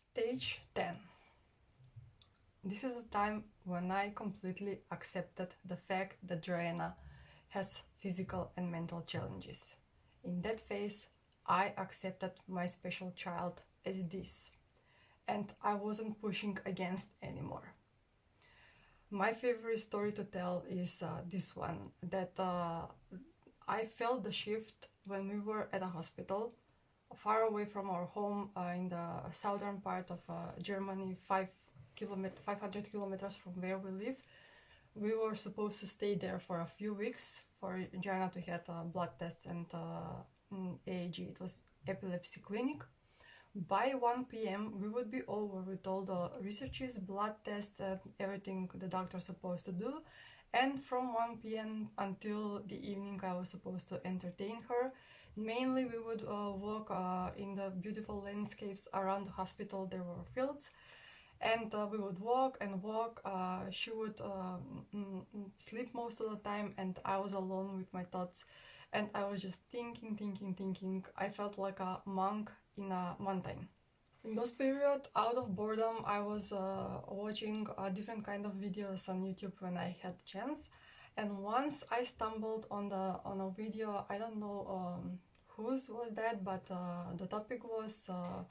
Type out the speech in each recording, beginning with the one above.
Stage 10. This is the time when I completely accepted the fact that Joanna has physical and mental challenges. In that phase, I accepted my special child as it is, and I wasn't pushing against anymore. My favorite story to tell is uh, this one that uh, I felt the shift when we were at a hospital far away from our home uh, in the southern part of uh, Germany, five kilomet 500 kilometers from where we live. We were supposed to stay there for a few weeks for Jana to get uh, blood tests and. Uh, it was epilepsy clinic. By 1 p.m. we would be over with all the researches, blood tests and everything the doctor's supposed to do. And from 1 p.m. until the evening I was supposed to entertain her Mainly we would uh, walk uh, in the beautiful landscapes around the hospital, there were fields and uh, we would walk and walk. Uh, she would uh, sleep most of the time and I was alone with my thoughts and I was just thinking, thinking, thinking. I felt like a monk in a mountain. In those periods, out of boredom, I was uh, watching different kind of videos on YouTube when I had chance and once I stumbled on the on a video I don't know um, whose was that but uh, the topic was uh,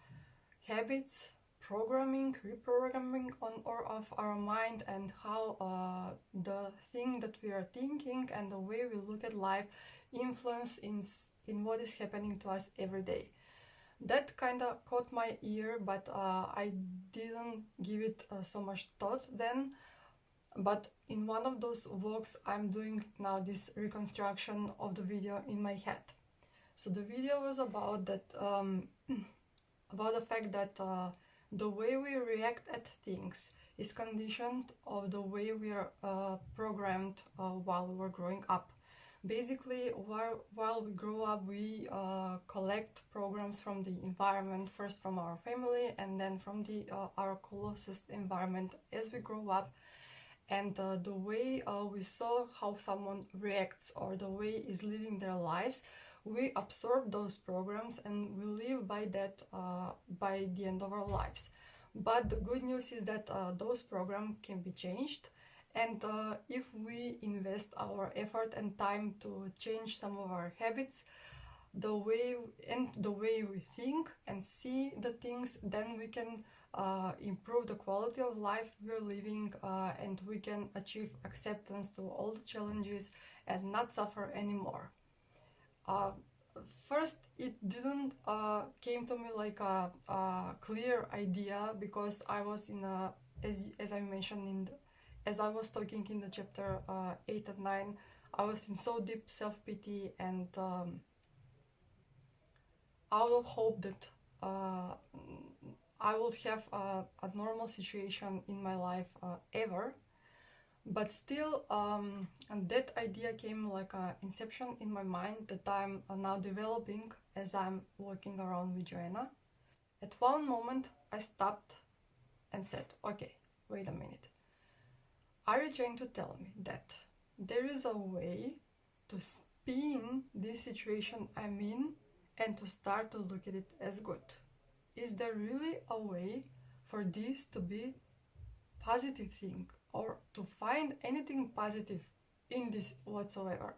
habits programming reprogramming on or off our mind and how uh, the thing that we are thinking and the way we look at life influence in in what is happening to us every day that kind of caught my ear but uh, I didn't give it uh, so much thought then but in one of those walks I'm doing now this reconstruction of the video in my head. So the video was about that um, about the fact that uh, the way we react at things is conditioned of the way we are uh, programmed uh, while we were growing up. Basically, while, while we grow up, we uh, collect programs from the environment, first from our family and then from the uh, our closest environment as we grow up and uh, the way uh, we saw how someone reacts or the way is living their lives we absorb those programs and we live by that uh, by the end of our lives but the good news is that uh, those programs can be changed and uh, if we invest our effort and time to change some of our habits the way and the way we think and see the things then we can uh, improve the quality of life we're living uh, and we can achieve acceptance to all the challenges and not suffer anymore. Uh, first, it didn't uh, came to me like a, a, clear idea because I was in a, as, as I mentioned in the, as I was talking in the chapter uh, 8 and 9, I was in so deep self-pity and um, out of hope that uh, I would have a, a normal situation in my life uh, ever but still um, that idea came like an inception in my mind that I'm now developing as I'm walking around with Joanna. At one moment I stopped and said, okay, wait a minute. Are you trying to tell me that there is a way to spin this situation I'm in and to start to look at it as good? is there really a way for this to be positive thing or to find anything positive in this whatsoever.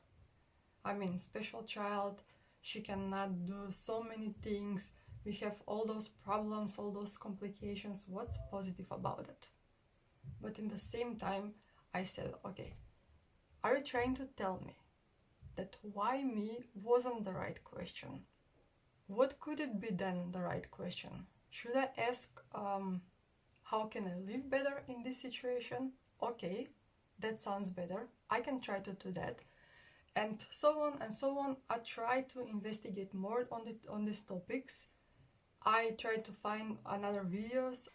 I mean special child she cannot do so many things we have all those problems all those complications what's positive about it? But in the same time i said okay are you trying to tell me that why me wasn't the right question? What could it be then, the right question? Should I ask, um, how can I live better in this situation? Okay, that sounds better. I can try to do that. And so on and so on. I try to investigate more on, the, on these topics. I try to find another videos.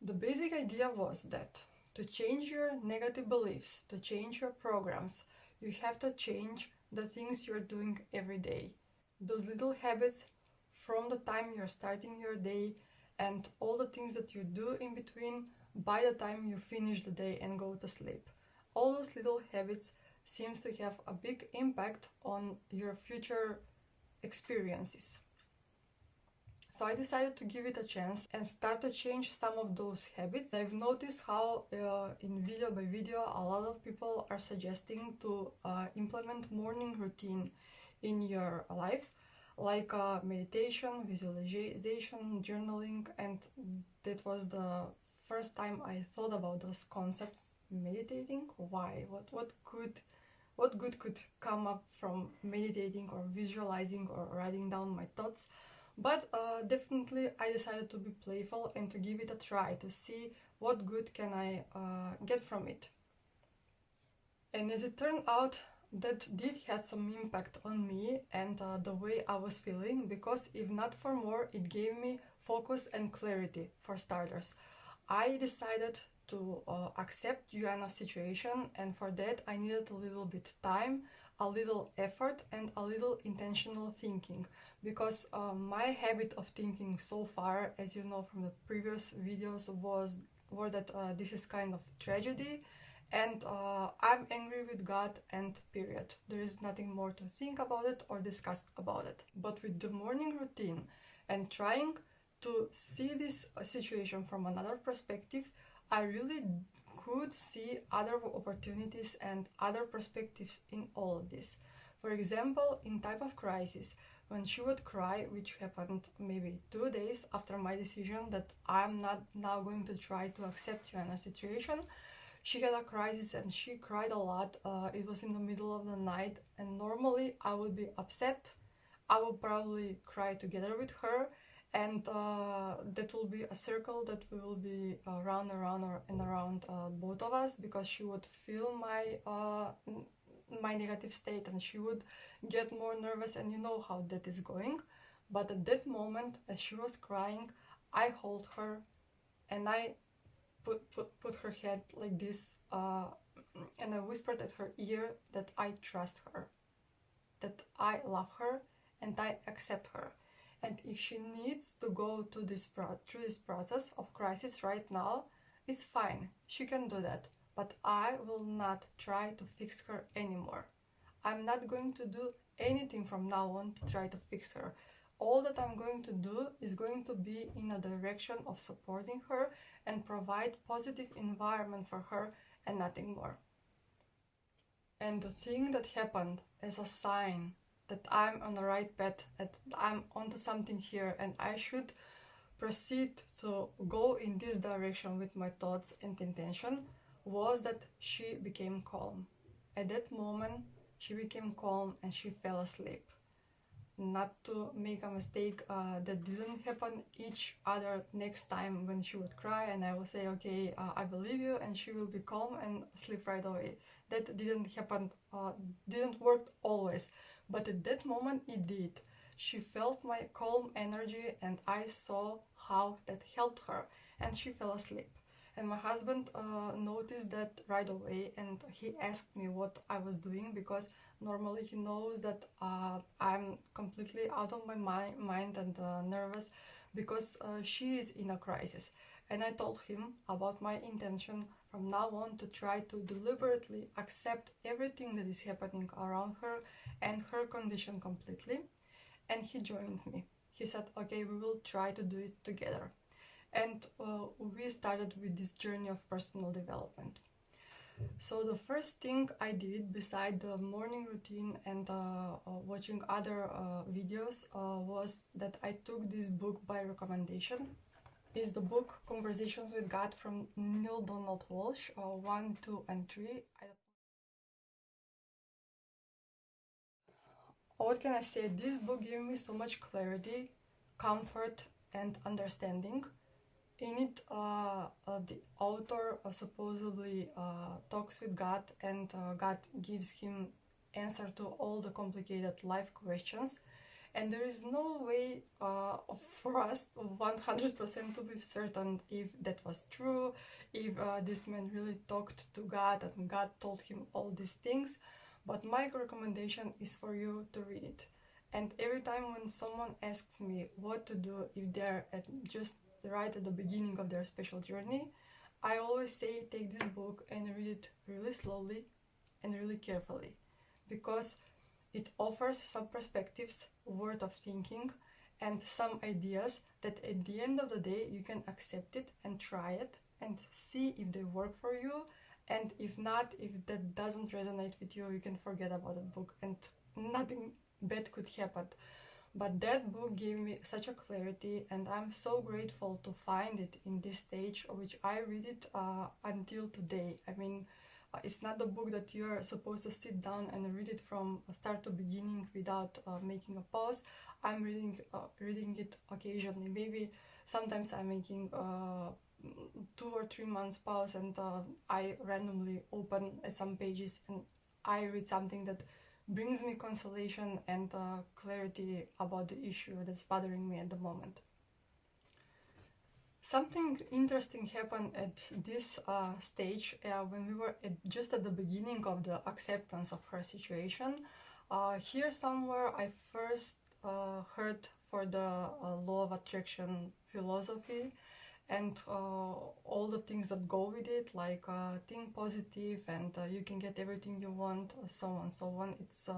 The basic idea was that to change your negative beliefs, to change your programs, you have to change the things you're doing every day. Those little habits from the time you're starting your day and all the things that you do in between by the time you finish the day and go to sleep. All those little habits seems to have a big impact on your future experiences. So I decided to give it a chance and start to change some of those habits. I've noticed how uh, in video by video a lot of people are suggesting to uh, implement morning routine in your life like uh, meditation, visualization, journaling and that was the first time I thought about those concepts meditating? Why? What what could what good could come up from meditating or visualizing or writing down my thoughts? But uh, definitely I decided to be playful and to give it a try to see what good can I uh, get from it. And as it turned out, that did had some impact on me and uh, the way I was feeling because if not for more, it gave me focus and clarity for starters. I decided to uh, accept Joanna's situation and for that I needed a little bit time a little effort and a little intentional thinking because uh, my habit of thinking so far as you know from the previous videos was were that uh, this is kind of tragedy and uh, I'm angry with God and period. There is nothing more to think about it or discuss about it. But with the morning routine and trying to see this uh, situation from another perspective, I really could see other opportunities and other perspectives in all of this. For example, in type of crisis, when she would cry, which happened maybe two days after my decision that I'm not now going to try to accept you in a situation, she had a crisis and she cried a lot. Uh, it was in the middle of the night and normally I would be upset. I would probably cry together with her and uh, that will be a circle that will be uh, round and round and around uh, both of us because she would feel my uh, my negative state and she would get more nervous and you know how that is going but at that moment as she was crying I hold her and I put, put, put her head like this uh, and I whispered at her ear that I trust her that I love her and I accept her and if she needs to go to this through this process of crisis right now, it's fine, she can do that. But I will not try to fix her anymore. I'm not going to do anything from now on to try to fix her. All that I'm going to do is going to be in a direction of supporting her and provide positive environment for her and nothing more. And the thing that happened as a sign that I'm on the right path, that I'm onto something here and I should proceed to go in this direction with my thoughts and intention was that she became calm. At that moment, she became calm and she fell asleep. Not to make a mistake uh, that didn't happen each other next time when she would cry and I will say, okay, uh, I believe you and she will be calm and sleep right away. That didn't happen, uh, didn't work always but at that moment it did. She felt my calm energy and I saw how that helped her and she fell asleep. And my husband uh, noticed that right away and he asked me what I was doing because normally he knows that uh, I'm completely out of my mi mind and uh, nervous because uh, she is in a crisis. And I told him about my intention from now on to try to deliberately accept everything that is happening around her and her condition completely. And he joined me. He said, okay, we will try to do it together. And uh, we started with this journey of personal development. So the first thing I did beside the morning routine and uh, uh, watching other uh, videos uh, was that I took this book by recommendation is the book Conversations with God from Neale Donald Walsch, uh, 1, 2 and 3. what can I say? This book gave me so much clarity, comfort and understanding. In it, uh, uh, the author uh, supposedly talks with God and God gives him answer to all the complicated life questions and there is no way uh, for us 100% to be certain if that was true, if uh, this man really talked to God and God told him all these things, but my recommendation is for you to read it. And every time when someone asks me what to do if they're at just right at the beginning of their special journey, I always say take this book and read it really slowly and really carefully because it offers some perspectives worth of thinking and some ideas that at the end of the day you can accept it and try it and see if they work for you. And if not if that doesn't resonate with you you can forget about the book and nothing bad could happen but that book gave me such a clarity and i'm so grateful to find it in this stage which i read it uh, until today. I mean uh, it's not the book that you're supposed to sit down and read it from start to beginning without uh, making a pause. I'm reading uh, reading it occasionally. Maybe sometimes i'm making uh, two or three months pause and uh, I randomly open some pages and I read something that brings me consolation and uh, clarity about the issue that's bothering me at the moment. Something interesting happened at this uh, stage uh, when we were at, just at the beginning of the acceptance of her situation. Uh, here somewhere I first uh, heard for the law of attraction philosophy and uh, all the things that go with it like uh, think positive and uh, you can get everything you want so on so on. It's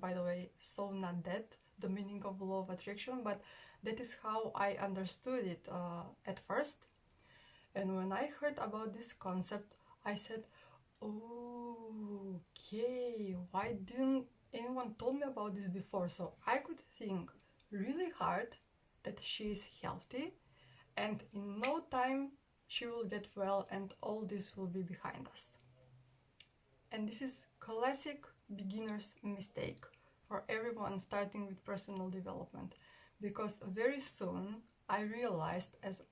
by the way so not that the meaning of law of attraction but that is how i understood it at first. And when i heard about this concept i said okay why didn't anyone told me about this before? So i could think really hard that she is healthy and in no time she will get well and all this will be behind us. And this is classic beginner's mistake for everyone starting with personal development because very soon I realized as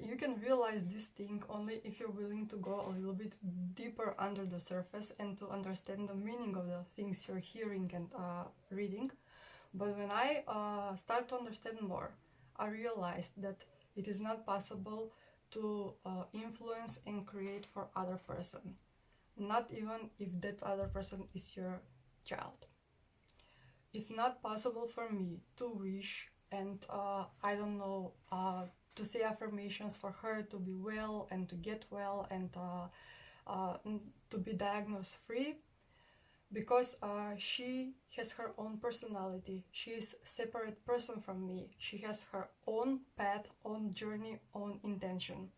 you can realize this thing only if you're willing to go a little bit deeper under the surface and to understand the meaning of the things you're hearing and uh, reading. But when I uh, start to understand more, I realized that it is not possible to uh, influence and create for other person. Not even if that other person is your child. It's not possible for me to wish and uh, i don't know uh, to say affirmations for her to be well and to get well and uh, uh, to be diagnosed free because uh, she has her own personality. She is separate person from me. She has her own path own journey own intention.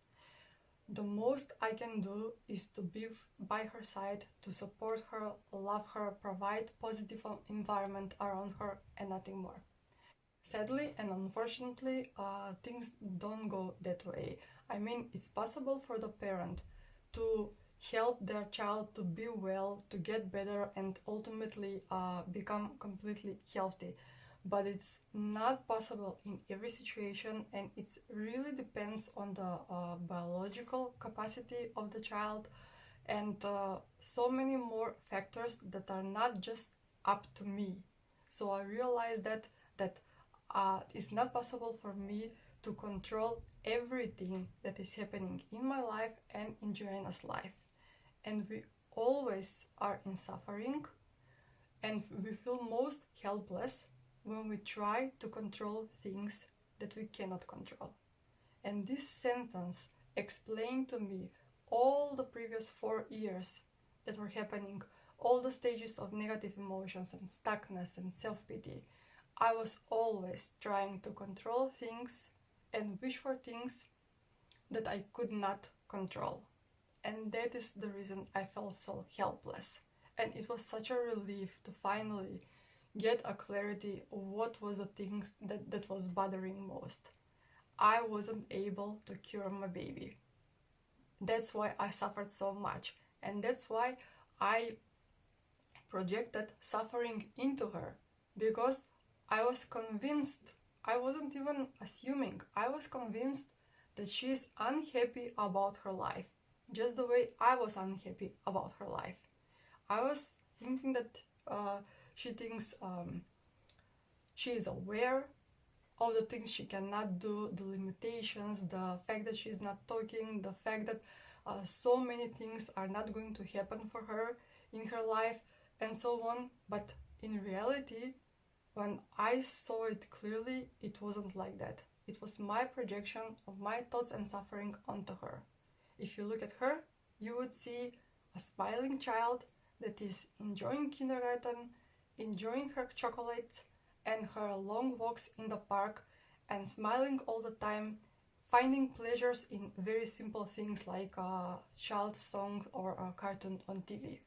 The most i can do is to be by her side to support her love her provide positive environment around her and nothing more. Sadly and unfortunately uh, things don't go that way. I mean it's possible for the parent to help their child to be well, to get better, and ultimately uh, become completely healthy. But it's not possible in every situation, and it really depends on the uh, biological capacity of the child and uh, so many more factors that are not just up to me. So I realized that that uh, it's not possible for me to control everything that is happening in my life and in Joanna's life and we always are in suffering and we feel most helpless when we try to control things that we cannot control. And this sentence explained to me all the previous four years that were happening, all the stages of negative emotions and stuckness and self pity. I was always trying to control things and wish for things that I could not control and that is the reason I felt so helpless. And it was such a relief to finally get a clarity of what was the things that, that was bothering most. I wasn't able to cure my baby. That's why I suffered so much. And that's why I projected suffering into her because I was convinced, I wasn't even assuming, I was convinced that she is unhappy about her life just the way I was unhappy about her life. I was thinking that uh, she thinks um, she is aware of the things she cannot do, the limitations, the fact that she's not talking, the fact that uh, so many things are not going to happen for her in her life, and so on. But in reality, when I saw it clearly, it wasn't like that. It was my projection of my thoughts and suffering onto her. If you look at her, you would see a smiling child that is enjoying kindergarten, enjoying her chocolate and her long walks in the park and smiling all the time, finding pleasures in very simple things like a child's song or a cartoon on TV.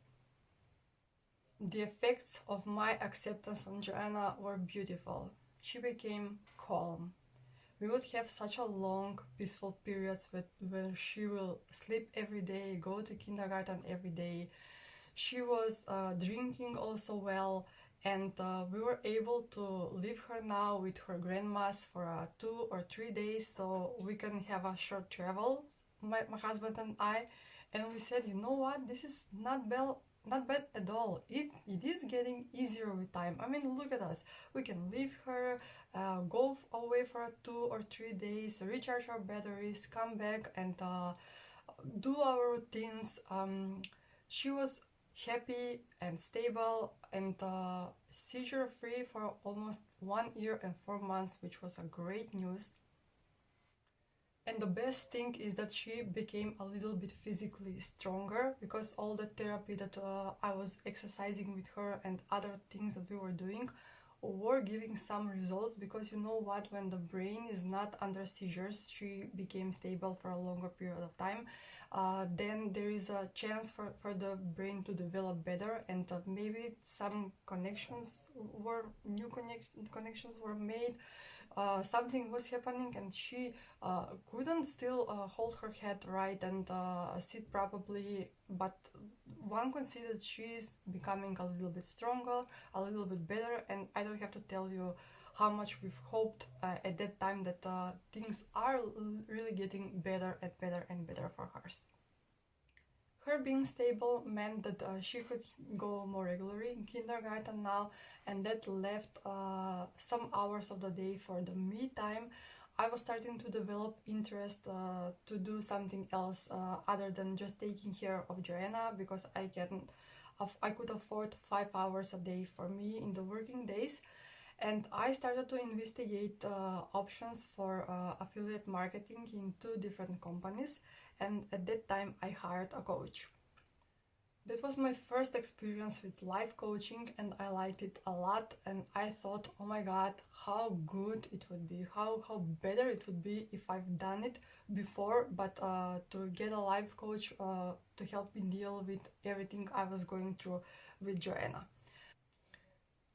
The effects of my acceptance on Joanna were beautiful. She became calm. We would have such a long, peaceful periods with, when she will sleep every day, go to kindergarten every day. She was uh, drinking also well, and uh, we were able to leave her now with her grandmas for uh, two or three days so we can have a short travel my, my husband and i and we said you know what this is not bad not bad at all. It it is getting easier with time. I mean look at us. We can leave her uh, go away for two or three days recharge our batteries come back and uh, do our routines. Um, she was happy and stable and uh, seizure free for almost one year and four months which was a great news and the best thing is that she became a little bit physically stronger because all the therapy that uh, I was exercising with her and other things that we were doing were giving some results because you know what? When the brain is not under seizures she became stable for a longer period of time uh, then there is a chance for, for the brain to develop better and uh, maybe some connections were new connect, connections were made uh, something was happening and she uh, couldn't still uh, hold her head right and uh, sit properly but one can see that she's becoming a little bit stronger a little bit better and i don't have to tell you how much we've hoped uh, at that time that uh, things are really getting better and better and better for hers her being stable meant that uh, she could go more regularly in kindergarten now, and that left uh, some hours of the day for the me time. I was starting to develop interest uh, to do something else uh, other than just taking care of Joanna because I can, I could afford five hours a day for me in the working days and I started to investigate uh, options for uh, affiliate marketing in two different companies and at that time I hired a coach. That was my first experience with life coaching and I liked it a lot and I thought oh my god how good it would be how how better it would be if I've done it before but uh, to get a life coach uh, to help me deal with everything I was going through with Joanna.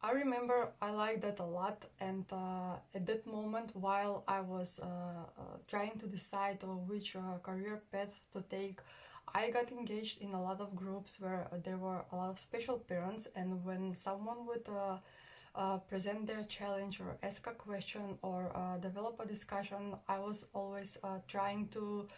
I remember I liked that a lot and uh, at that moment while I was uh, uh, trying to decide which uh, career path to take I got engaged in a lot of groups where there were a lot of special parents and when someone would uh, uh, present their challenge or ask a question or develop a discussion I was always trying to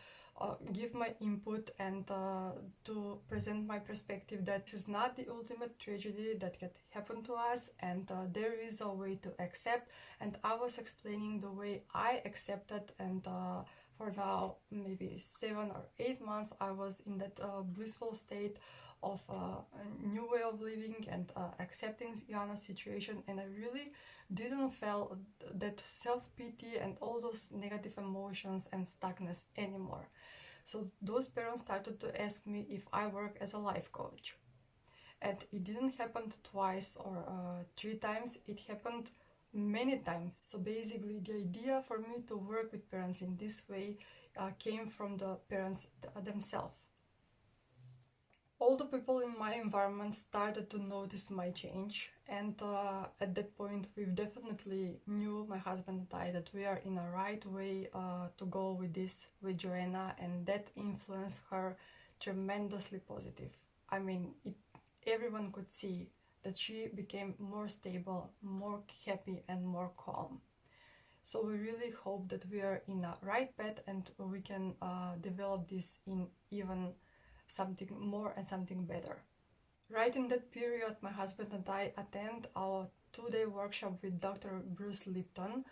uh, give my input and uh, to present my perspective that is not the ultimate tragedy that can happen to us and uh, there is a way to accept. And I was explaining the way I accepted and uh, for now maybe seven or eight months I was in that uh, blissful state of uh, a new way of living and accepting Jana's situation and I really didn't feel that self-pity and all those negative emotions and stuckness anymore. So those parents started to ask me if I work as a life coach. And it didn't happen twice or uh, three times, it happened many times. So basically the idea for me to work with parents in this way uh, came from the parents th themselves all the people in my environment started to notice my change and uh, at that point we definitely knew my husband and I that we are in a right way uh, to go with this with Joanna and that influenced her tremendously positive. I mean it, everyone could see that she became more stable, more happy and more calm. So we really hope that we are in a right path and we can uh, develop this in even something more and something better. Right in that period, my husband and I attend our two-day workshop with Dr. Bruce Lipton,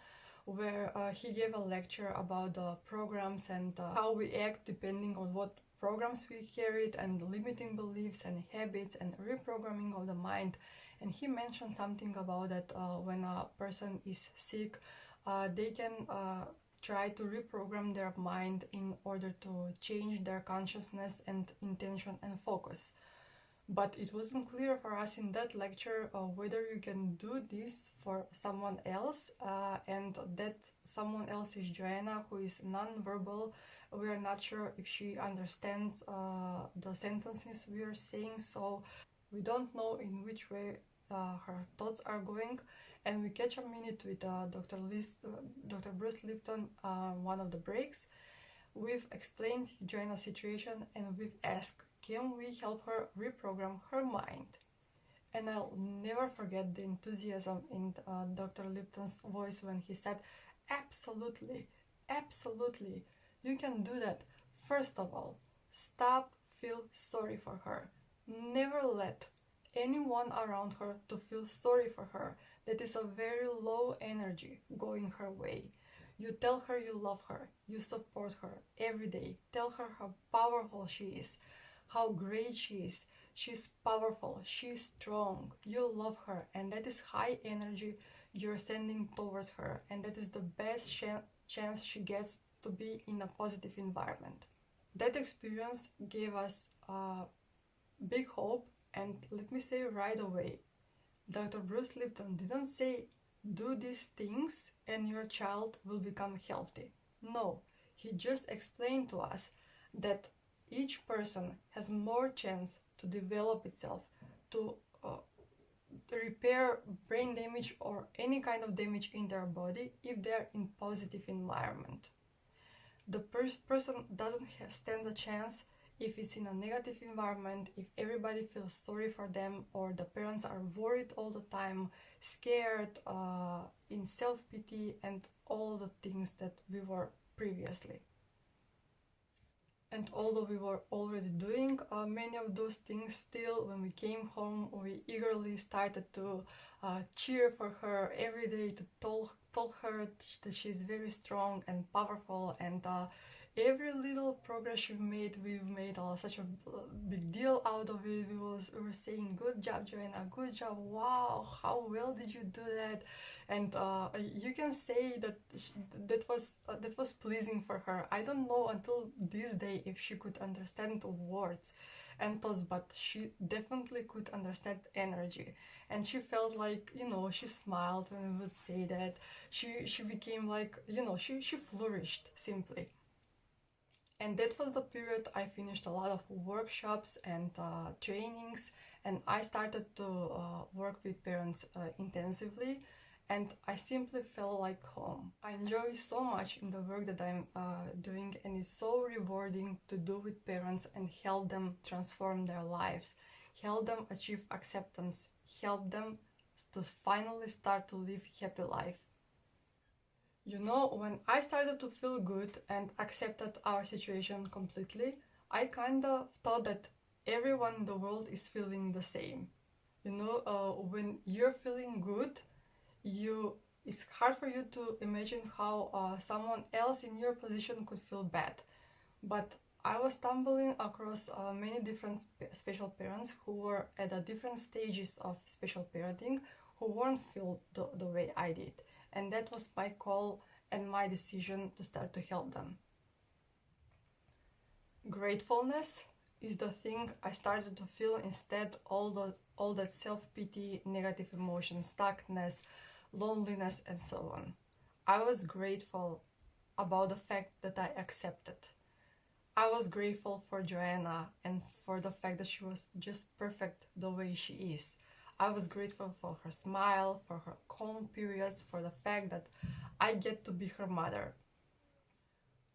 where uh, he gave a lecture about the programs and uh, how we act depending on what programs we carried and limiting beliefs and habits and reprogramming of the mind. And he mentioned something about that uh, when a person is sick, uh, they can uh, try to reprogram their mind in order to change their consciousness and intention and focus. but it wasn't clear for us in that lecture uh, whether you can do this for someone else uh, and that someone else is Joanna who is non-verbal we are not sure if she understands uh, the sentences we are saying so we don't know in which way uh, her thoughts are going and we catch a minute with uh, Dr. Liz, Dr. Bruce Lipton one of the breaks we've explained Joanna's situation and we've asked can we help her reprogram her mind? And I'll never forget the enthusiasm in uh, Dr. Lipton's voice when he said, Absolutely, absolutely, you can do that. First of all, stop feel sorry for her. Never let anyone around her to feel sorry for her. That is a very low energy going her way. You tell her you love her, you support her every day. Tell her how powerful she is how great she is. She's powerful, she's strong, you love her, and that is high energy you're sending towards her, and that is the best ch- chance she gets to be in a positive environment. That experience gave us a big hope, and let me say right away Dr. Bruce Lipton didn't say, do these things and your child will become healthy. No, he just explained to us that each person has more chance to develop itself, to uh, repair brain damage or any kind of damage in their body if they're in positive environment. The pers- person doesn't stand a chance if it's in a negative environment, if everybody feels sorry for them, or the parents are worried all the time, scared, uh, in self pity, and all the things that we were previously. And although we were already doing uh, many of those things, still when we came home, we eagerly started to uh, cheer for her every day, to tell, tell her that she's very strong and powerful and uh, every little progress we've made, we've made uh, such a big deal out of it. We was we were saying, "Good job, Joanna! Good job! Wow, how well did you do that?" And uh, you can say that that was uh, that was pleasing for her. I don't know until this day if she could understand words and thoughts, but she definitely could understand energy. And she felt like you know she smiled when we would say that. She she became like you know she she flourished simply and that was the period I finished a lot of workshops and uh, trainings and I started to uh, work with parents uh, intensively and I simply felt like home. I enjoy so much in the work that I'm uh, doing and it's so rewarding to do with parents and help them transform their lives, help them achieve acceptance, help them to finally start to live happy life you know, when I started to feel good and accepted our situation completely, I kind of thought that everyone in the world is feeling the same. You know, uh, when you're feeling good, you it's hard for you to imagine how uh, someone else in your position could feel bad. But I was stumbling across uh, many different spe- special parents who were at different stages of special parenting who weren't feel the, the way I did and that was my call and my decision to start to help them. Gratefulness is the thing I started to feel instead all those all that self-pity, negative emotions, stuckness, loneliness and so on. I was grateful about the fact that I accepted. I was grateful for Joanna and for the fact that she was just perfect the way she is. I was grateful for her smile, for her calm periods, for the fact that I get to be her mother.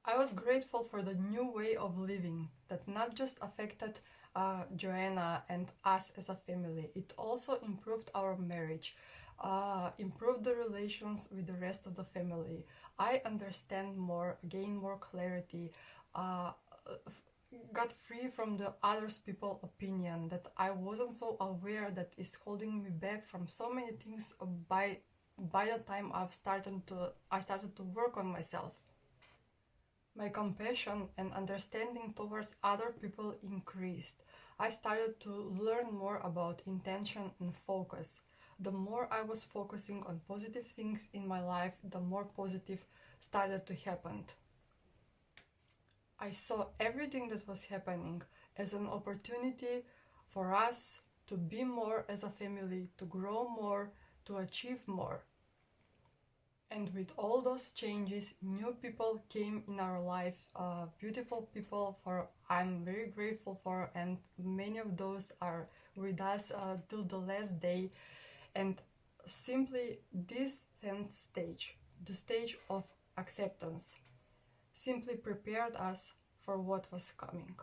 I was grateful for the new way of living that not just affected uh, Joanna and us as a family, it also improved our marriage, uh, improved the relations with the rest of the family. I understand more, gain more clarity, uh, got free from the others people opinion that I wasn't so aware that is holding me back from so many things by by the time I've started to I started to work on myself. My compassion and understanding towards other people increased. I started to learn more about intention and focus. The more I was focusing on positive things in my life, the more positive started to happen. I saw everything that was happening as an opportunity for us to be more as a family, to grow more, to achieve more. And with all those changes, new people came in our life, uh, beautiful people for I'm very grateful for, and many of those are with us uh, till the last day. And simply this 10th stage, the stage of acceptance, simply prepared us for what was coming.